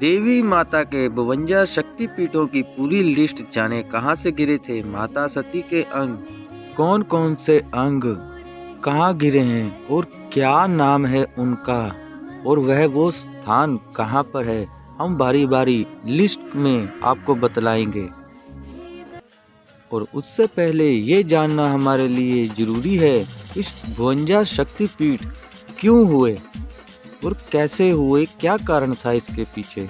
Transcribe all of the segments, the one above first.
देवी माता के बवंजा शक्तिपीठों की पूरी लिस्ट जाने कहाँ से गिरे थे माता सती के अंग? कौन कौन से अंग? कहाँ गिरे हैं? और क्या नाम है उनका? और वह वो स्थान कहाँ पर है? हम बारी बारी लिस्ट में आपको बतलाएँगे। और उससे पहले ये जानना हमारे लिए ज़रूरी है, इस भुवंजा शक्तिपीठ क्यों हुए? और कैसे हुए, क्या कारण था इसके पीछे?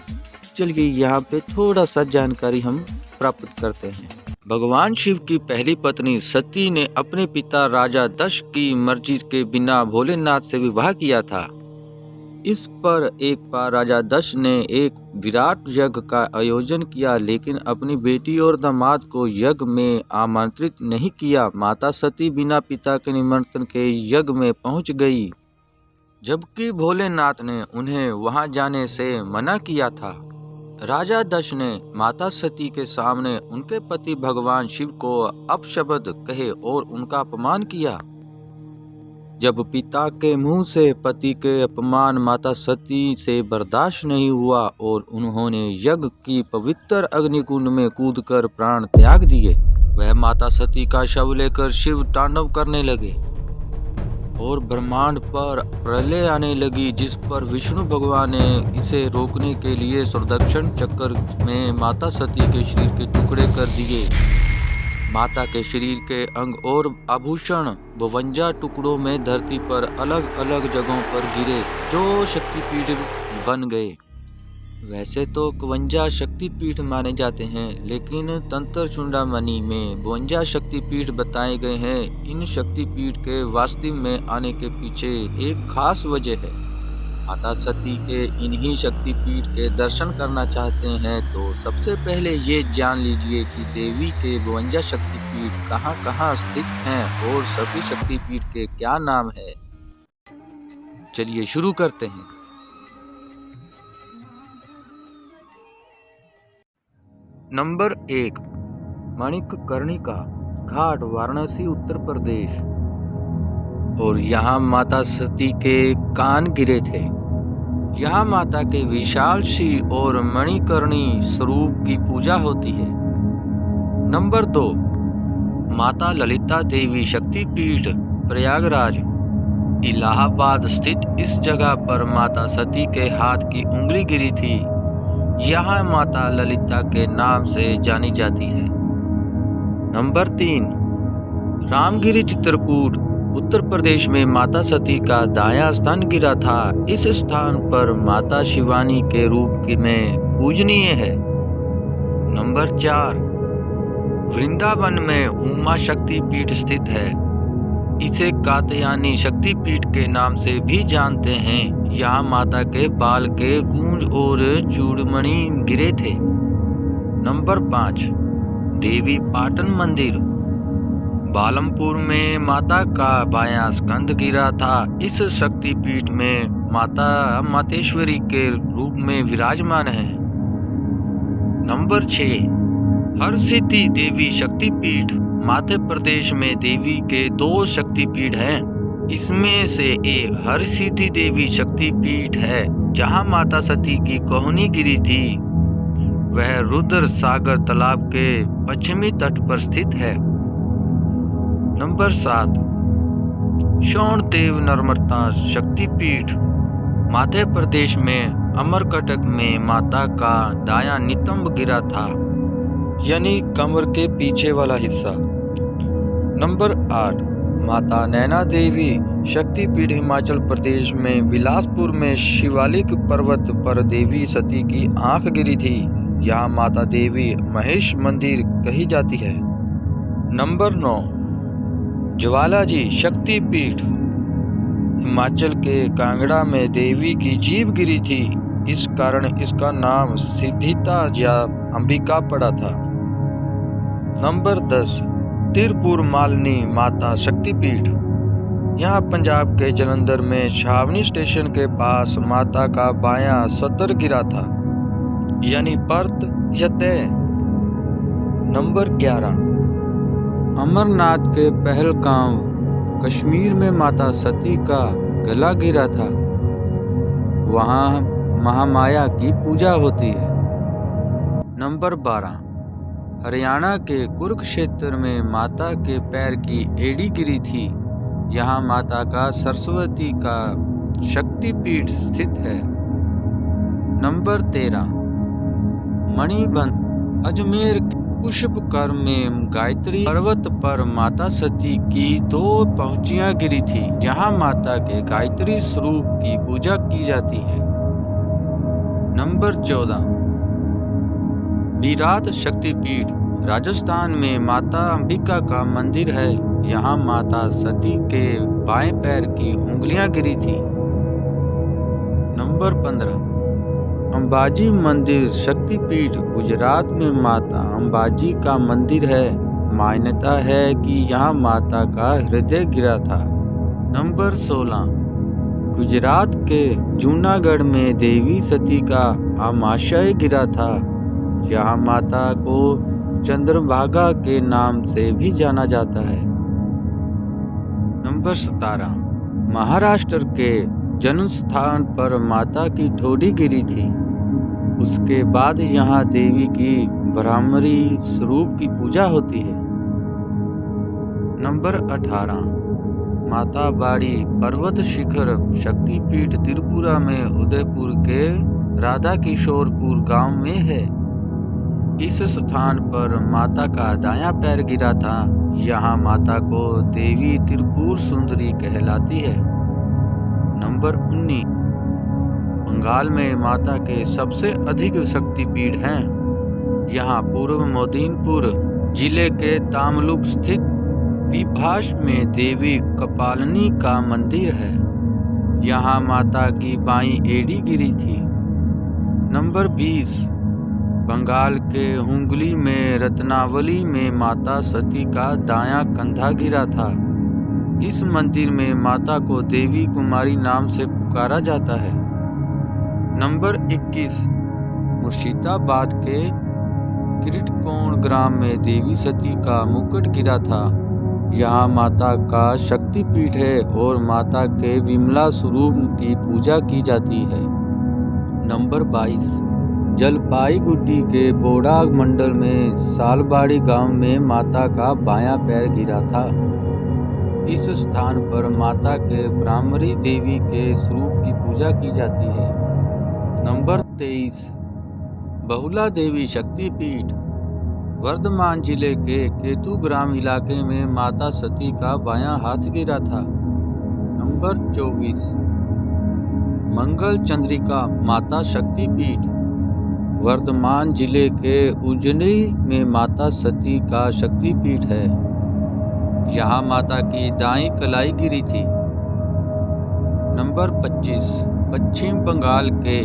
चलिए यहाँ पे थोड़ा सा जानकारी हम प्राप्त करते हैं। भगवान शिव की पहली पत्नी सती ने अपने पिता राजा दश की मर्ज़ी के बिना भोलेनाथ से विवाह किया था। इस पर एक बार राजा दश ने एक विराट यज्ञ का आयोजन किया, लेकिन अपनी बेटी और दामाद को यज्ञ में आमंत्रित नहीं किया। माता सती बिना पिता के निमंत्रण के यज्ञ में पहुँच गई। जबकि भोलेनाथ ने उन्हें वहाँ जाने से मना किया था। राजा दश ने माता सती के सामने उनके पति भगवान शिव को अपशब्द कहे और उनका अपमान किया। जब पिता के मुँह से, पति के अपमान माता सती से बर्दाश्त नहीं हुआ और उन्होंने यज्ञ की पवित्र अग्निकुंड में कूदकर प्राण त्याग दिए, वह माता सती का शव लेकर शिव तांडव करने लगे। और ब्रह्मांड पर प्रलय आने लगी, जिस पर विष्णु भगवान ने इसे रोकने के लिए सुदर्शन चक्कर में माता सती के शरीर के टुकड़े कर दिए। माता के शरीर के अंग और आभूषण बवंजा टुकड़ों में धरती पर अलग अलग जगहों पर गिरे, जो शक्तिपीठ बन गए। वैसे तो कवंजा शक्तिपीठ माने जाते हैं, लेकिन तंत्र चुंडामणि में बवंजा शक्तिपीठ बताए गए हैं। इन शक्तिपीठ के वास्तव में आने के पीछे एक खास वजह है। माता सती के इन्हीं शक्तिपीठ के दर्शन करना चाहते हैं तो सबसे पहले ये जान लीजिए कि देवी के बवंजा शक्तिपीठ कहाँ कहाँ स्थित हैं और सभी शक्तिपीठ के क्या नाम है। चलिए शुरू करते हैं। नंबर एक मणिक कर्णिका घाट, वाराणसी, उत्तर प्रदेश। और यहाँ माता सती के कान गिरे थे। यहाँ माता के विशाल शी और मणिकर्णी स्वरूप की पूजा होती है। नंबर दो, माता ललिता देवी शक्तिपीठ, प्रयागराज। इलाहाबाद स्थित इस जगह पर माता सती के हाथ की उंगली गिरी थी। यहाँ माता ललिता के नाम से जानी जाती है। नंबर तीन, रामगिरी चित्रकूट, उत्तर प्रदेश में माता सती का दाया स्थान गिरा था। इस स्थान पर माता शिवानी के रूप में पूजनीय है। नंबर चार, वृंदावन में उमा शक्ति पीठ स्थित है। इसे कातयानी शक्तिपीठ के नाम से भी जानते हैं। यहाँ माता के बाल के गूंज और चूड़मणि गिरे थे। नंबर पाँच, देवी पाटन मंदिर। बालमपुर में माता का बायां स्कंद गिरा था। इस शक्तिपीठ में माता मातेश्वरी के रूप में विराजमान है। नंबर छ, हर सिद्धि देवी शक्तिपीठ। मध्य प्रदेश में देवी के दो शक्तिपीठ हैं। इसमें से एक हर सिद्धि देवी शक्तिपीठ है, जहाँ माता सती की कोहनी गिरी थी। वह रुद्र सागर तालाब के पश्चिमी तट पर स्थित है। नंबर सात। शौण देव नर्मदा शक्तिपीठ। मध्य प्रदेश में अमरकटक में माता का दाया नितंब गिरा था, यानी कमर के पीछे वाला हिस्सा। नंबर आठ, माता नैना देवी शक्तिपीठ हिमाचल प्रदेश में बिलासपुर में शिवालिक पर्वत पर देवी सती की आँख गिरी थी। यहाँ माता देवी महेश मंदिर कही जाती है। नंबर नौ ज्वालाजी शक्तिपीठ हिमाचल के कांगड़ा में देवी की जीव गिरी थी। इस कारण इसका नाम सिद्धिता या अंबिका पड़ा था। नंबर दस तिरपुर मालनी माता शक्तिपीठ। यहाँ पंजाब के जलंधर में छावनी स्टेशन के पास माता का बायां सतर गिरा था। यानी पर्त या तय नंबर ग्यारह। अमरनाथ के पहलगांव कश्मीर में माता सती का गला गिरा था। वहाँ महामाया की पूजा होती है। नंबर बारह। हरियाणा के कुरुक्षेत्र में माता के पैर की एड़ी गिरी थी। यहाँ माता का सरस्वती का शक्तिपीठ स्थित है। नंबर तेरह मणिबंध अजमेर पुष्पकर में गायत्री पर्वत पर माता सती की दो पहुंचियाँ गिरी थी। यहाँ माता के गायत्री स्वरूप की पूजा की जाती है। नंबर चौदह विराट शक्तिपीठ, राजस्थान में माता अंबिका का मंदिर है। यहाँ माता सती के बाएँ पैर की उंगलियाँ गिरी थी। नंबर पंद्रह। अंबाजी मंदिर शक्तिपीठ, गुजरात में माता अंबाजी का मंदिर है। मान्यता है कि यहाँ माता का हृदय गिरा था। नंबर 16 गुजरात के जूनागढ़ में देवी सती का आमाशय गिरा था। यहाँ माता को चंद्रभागा के नाम से भी जाना जाता है। नंबर सतारह महाराष्ट्र के जन्म स्थान पर माता की ठोड़ी गिरी थी। उसके बाद यहाँ देवी की ब्राह्मरी स्वरूप की पूजा होती है। नंबर 18 माता बाड़ी पर्वत शिखर शक्तिपीठ त्रिपुरा में उदयपुर के राधा किशोरपुर गाँव में है। इस स्थान पर माता का दायां पैर गिरा था। यहाँ माता को देवी त्रिपुर सुंदरी कहलाती है। नंबर 19 बंगाल में माता के सबसे अधिक शक्तिपीठ हैं। यहाँ पूर्व मोदीनपुर ज़िले के तामलुक स्थित विभाष में देवी कपालनी का मंदिर है। यहाँ माता की बाई एड़ी गिरी थी। नंबर 20 बंगाल के हुंगली में, रत्नावली में माता सती का दायां कंधा गिरा था। इस मंदिर में माता को देवी कुमारी नाम से पुकारा जाता है। नंबर 21 मुर्शिदाबाद के किरटकोण ग्राम में देवी सती का मुकुट गिरा था। यहाँ माता का शक्तिपीठ है और माता के विमला स्वरूप की पूजा की जाती है। नंबर 22 जलपाईगुड़ी के बोड़ा मंडल में सालबाड़ी गाँव में माता का बायां पैर गिरा था। इस स्थान पर माता के ब्राह्मरी देवी के स्वरूप की पूजा की जाती है। नंबर तेईस, बहुला देवी शक्तिपीठ, वर्धमान ज़िले के केतु ग्राम इलाके में माता सती का बायां हाथ गिरा था। नंबर चौबीस, मंगल चंद्रिका माता शक्तिपीठ वर्धमान ज़िले के उजनी में माता सती का शक्तिपीठ है। यहाँ माता की दाई कलाई गिरी थी। नंबर 25 पश्चिम बंगाल के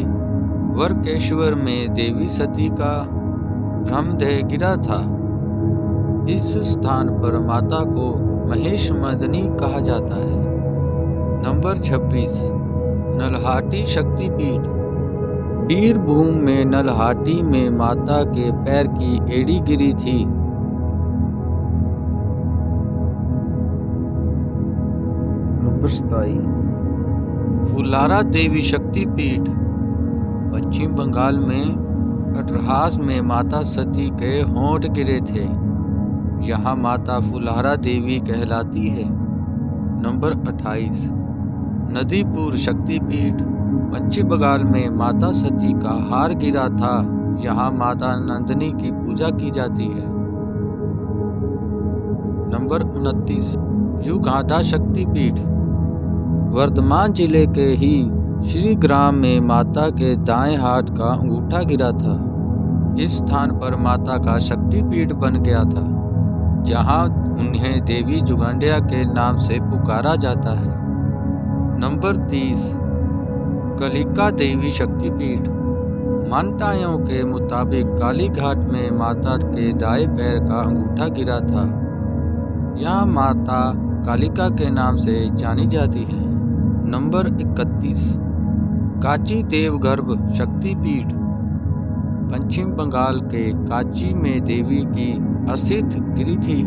वर्केश्वर में देवी सती का ब्रह्मदेह गिरा था। इस स्थान पर माता को महेश मदनी कहा जाता है। नंबर 26 नलहाटी शक्तिपीठ। बीरभूम में नलहाटी में माता के पैर की एड़ी गिरी थी। नंबर सताई। फुलारा देवी शक्तिपीठ पश्चिम बंगाल में अटरहास में माता सती के होंठ गिरे थे। यहाँ माता फुलारा देवी कहलाती है। नंबर 28 नदीपुर शक्तिपीठ पश्चिम बंगाल में माता सती का हार गिरा था। यहाँ माता नंदिनी की पूजा की जाती है। नंबर उनतीस, युगाधा शक्तिपीठ। वर्धमान ज़िले के ही श्री ग्राम में माता के दाएँ हाथ का अंगूठा गिरा था। इस स्थान पर माता का शक्तिपीठ बन गया था, जहाँ उन्हें देवी जुगांडिया के नाम से पुकारा जाता है। नंबर तीस कलिका देवी शक्तिपीठ। मान्यताओं के मुताबिक काली घाट में माता के दाएँ पैर का अंगूठा गिरा था। यह माता कालिका के नाम से जानी जाती है। नंबर इकतीस। काची देवगर्भ शक्तिपीठ। पश्चिम बंगाल के काची में देवी की अस्थित गिरी थी।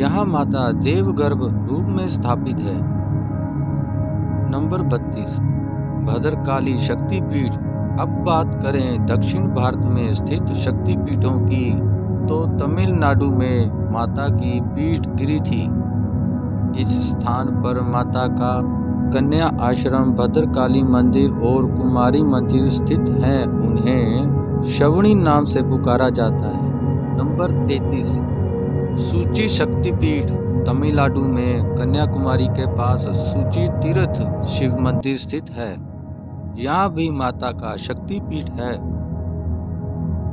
यहाँ माता देवगर्भ रूप में स्थापित है। नंबर बत्तीस। भद्रकाली शक्तिपीठ। अब बात करें दक्षिण भारत में स्थित शक्तिपीठों की तो तमिलनाडु में माता की पीठ गिरी थी। इस स्थान पर माता का कन्या आश्रम, भद्रकाली मंदिर और कुमारी मंदिर स्थित हैं। उन्हें शवणी नाम से पुकारा जाता है। नंबर तैतीस। सूची शक्तिपीठ। तमिलनाडु में कन्याकुमारी के पास सूची तीर्थ शिव मंदिर स्थित है। यहाँ भी माता का शक्तिपीठ है।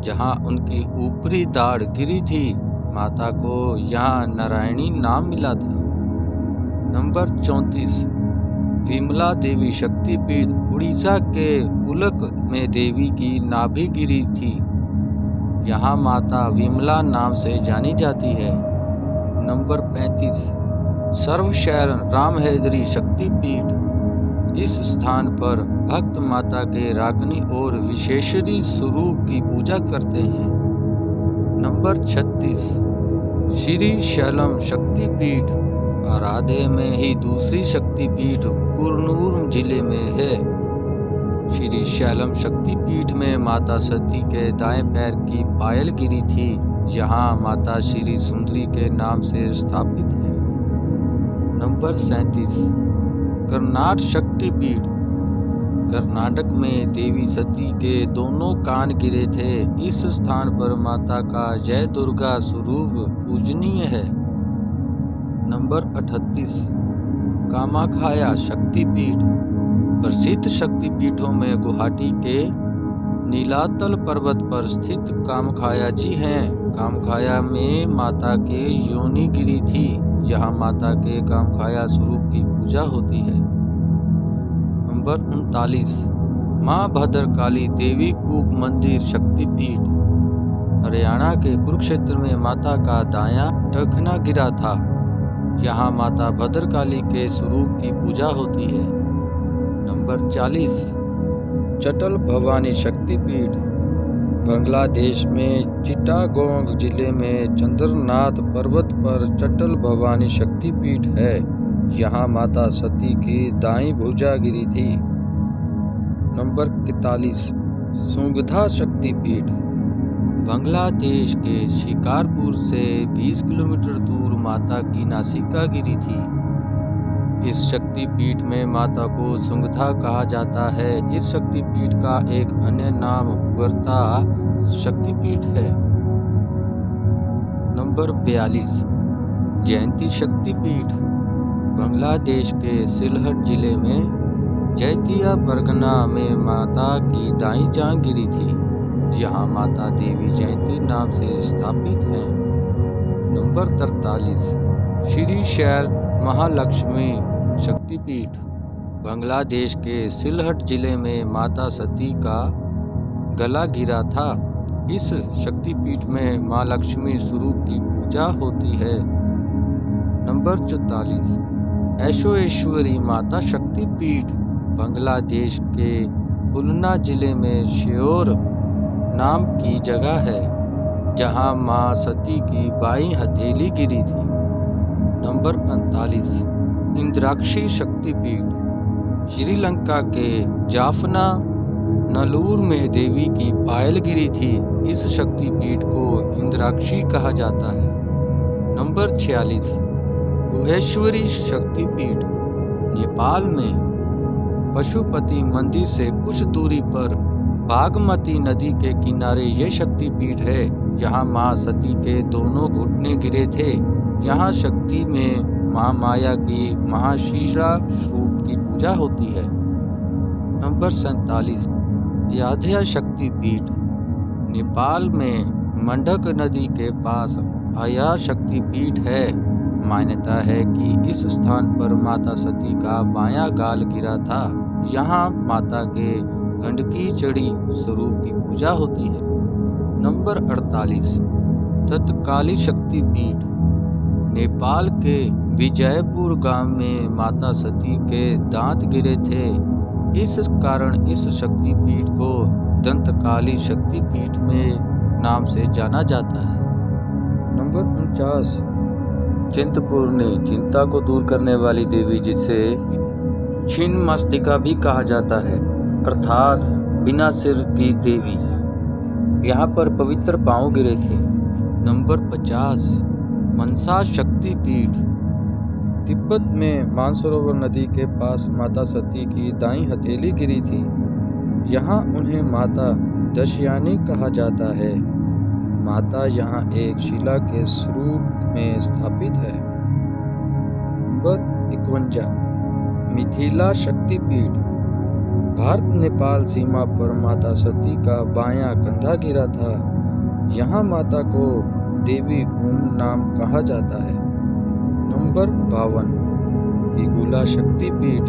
जहाँ उनकी ऊपरी दाढ़ गिरी थी, माता को यहाँ नारायणी नाम मिला था। नंबर चौंतीस, विमला देवी शक्तिपीठ उड़ीसा के उलक में देवी की नाभि गिरी थी। यहाँ माता विमला नाम से जानी जाती है। नंबर पैंतीस सर्वशैल रामहेदरी शक्तिपीठ। इस स्थान पर भक्त माता के रागनी और विशेषरी स्वरूप की पूजा करते हैं। नंबर छत्तीस, श्री शैलम शक्तिपीठ। आराधे में ही दूसरी शक्तिपीठ कुरनूर ज़िले में है। श्री शैलम शक्तिपीठ में माता सती के दाएँ पैर की पायल गिरी थी। यहाँ माता श्री सुंदरी के नाम से स्थापित है। नंबर सैतीस कर्नाट शक्तिपीठ कर्नाटक में देवी सती के दोनों कान गिरे थे। इस स्थान पर माता का जय दुर्गा स्वरूप पूजनीय है। नंबर 38 कामाखाया शक्तिपीठ प्रसिद्ध शक्तिपीठों में गुवाहाटी के नीलातल पर्वत पर स्थित कामखाया जी हैं। कामखाया में माता के योनि गिरी थी। यहाँ माता के कामखाया स्वरूप की पूजा होती है। नंबर उनतालीस। माँ भद्रकाली देवी कूप मंदिर शक्तिपीठ। हरियाणा के कुरुक्षेत्र में माता का दाया टखना गिरा था। यहाँ माता भद्रकाली के स्वरूप की पूजा होती है। नंबर चालीस। चटल भवानी शक्तिपीठ। बांग्लादेश में चिटागोंग ज़िले में चंद्रनाथ पर्वत पर चटल भवानी शक्तिपीठ है। यहाँ माता सती की दाई भुजा गिरी थी। नंबर इकतालीस, सुंगधा शक्तिपीठ। बांग्लादेश के शिकारपुर से 20 किलोमीटर दूर माता की नासिका गिरी थी। इस शक्तिपीठ में माता को सुंगधा कहा जाता है। इस शक्तिपीठ का एक अन्य नाम उगरता शक्तिपीठ है। नंबर बयालीस। जयंती शक्तिपीठ, बांग्लादेश के सिलहट ज़िले में जैतिया परगना में माता की दाई जान गिरी थी। यहाँ माता देवी जयंती नाम से स्थापित है। नंबर तरतालीस श्री शैल महालक्ष्मी शक्तिपीठ, बांग्लादेश के सिलहट ज़िले में माता सती का गला गिरा था। इस शक्तिपीठ में माँ लक्ष्मी स्वरूप की पूजा होती है। नंबर चौतालीस ऐशोश्वरी माता शक्तिपीठ, बांग्लादेश के खुलना ज़िले में श्योर नाम की जगह है, जहाँ माँ सती की बाई हथेली गिरी थी। नंबर पैंतालीस इंद्राक्षी शक्तिपीठ, श्रीलंका के जाफना, नलूर में देवी की पायल गिरी थी, इस शक्तिपीठ को इंद्राक्षी कहा जाता है। नंबर छियालीस, गुहेश्वरी शक्तिपीठ, नेपाल में। पशुपति मंदिर से कुछ दूरी पर बागमती नदी के किनारे ये शक्तिपीठ है, जहाँ माँ सती के दोनों घुटने गिरे थे। यहाँ शक्ति में महामाया की महाशीषा स्वरूप की पूजा होती है। नंबर सैतालीस। याध्या शक्तिपीठ नेपाल में मंडक नदी के पास आया शक्तिपीठ है। मान्यता है कि इस स्थान पर माता सती का बायां गाल गिरा था। यहाँ माता के गंडकी चढ़ी स्वरूप की पूजा होती है। नंबर 48 तत्काली शक्ति पीठ, नेपाल के विजयपुर गाँव में माता सती के दांत गिरे थे। इस कारण इस शक्तिपीठ को दंतकाली शक्तिपीठ में नाम से जाना जाता है। नंबर उनचास। चिंतपूर्णी चिंता को दूर करने वाली देवी जिसे छिन्न मस्तिका भी कहा जाता है, अर्थात बिना सिर की देवी। यहाँ पर पवित्र पाँव गिरे थे। नंबर पचास। मनसा शक्ति पीठ तिब्बत में मानसरोवर नदी के पास माता सती की दाई हथेली गिरी थी। यहाँ उन्हें माता दशयानी कहा जाता है। माता यहाँ एक शिला के स्वरूप में स्थापित है। नंबर इकवंजा, मिथिला शक्तिपीठ। भारत नेपाल सीमा पर माता सती का बायां कंधा गिरा था। यहाँ माता को देवी ओम नाम कहा जाता है। नंबर बावन, हिगुला शक्तिपीठ,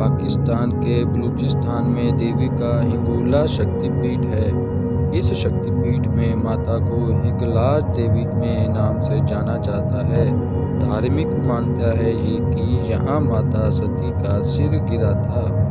पाकिस्तान के बलूचिस्तान में देवी का हिंगुला शक्तिपीठ है। इस शक्तिपीठ में माता को हिंगलाज देवी में नाम से जाना जाता है। धार्मिक मान्यता है ये कि यहाँ माता सती का सिर गिरा था।